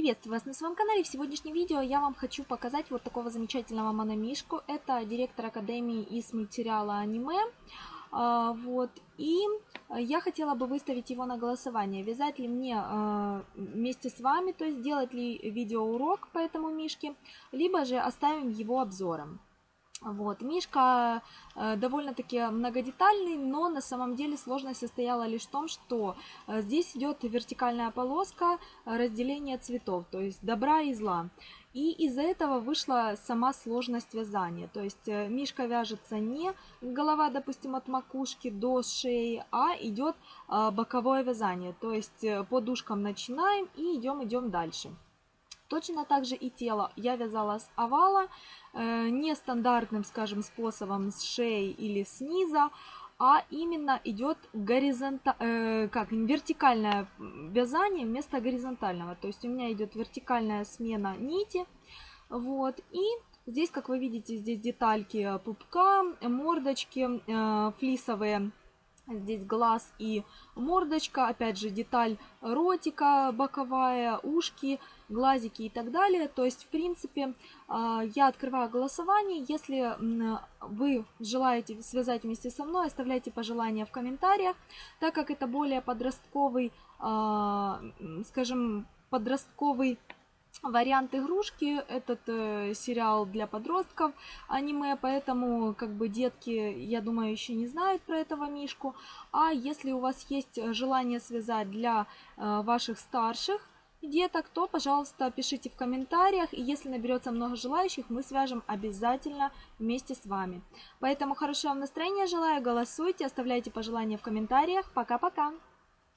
Приветствую вас на своем канале. В сегодняшнем видео я вам хочу показать вот такого замечательного мономишку. Это директор Академии из мультсериала аниме. А, вот. И я хотела бы выставить его на голосование. Вязать ли мне а, вместе с вами, то есть делать ли видеоурок по этому мишке, либо же оставим его обзором. Вот. Мишка э, довольно-таки многодетальный, но на самом деле сложность состояла лишь в том, что э, здесь идет вертикальная полоска э, разделения цветов, то есть добра и зла. И из-за этого вышла сама сложность вязания. То есть э, мишка вяжется не голова, допустим, от макушки до шеи, а идет э, боковое вязание. То есть э, по дужкам начинаем и идем, идем дальше. Точно так же и тело я вязала с овала, э, нестандартным, скажем, способом с шеи или снизу, а именно идет горизонта, э, как вертикальное вязание вместо горизонтального. То есть у меня идет вертикальная смена нити, вот, и здесь, как вы видите, здесь детальки пупка, мордочки э, флисовые Здесь глаз и мордочка, опять же деталь ротика боковая, ушки, глазики и так далее. То есть, в принципе, а, я открываю голосование. Если вы желаете связать вместе со мной, оставляйте пожелания в комментариях, так как это более подростковый, а, скажем, подростковый вариант игрушки. Этот э, сериал для подростков аниме, поэтому как бы детки, я думаю, еще не знают про этого мишку. А если у вас есть желание связать для э, ваших старших деток, то, пожалуйста, пишите в комментариях. И если наберется много желающих, мы свяжем обязательно вместе с вами. Поэтому хорошего настроения желаю, голосуйте, оставляйте пожелания в комментариях. Пока-пока!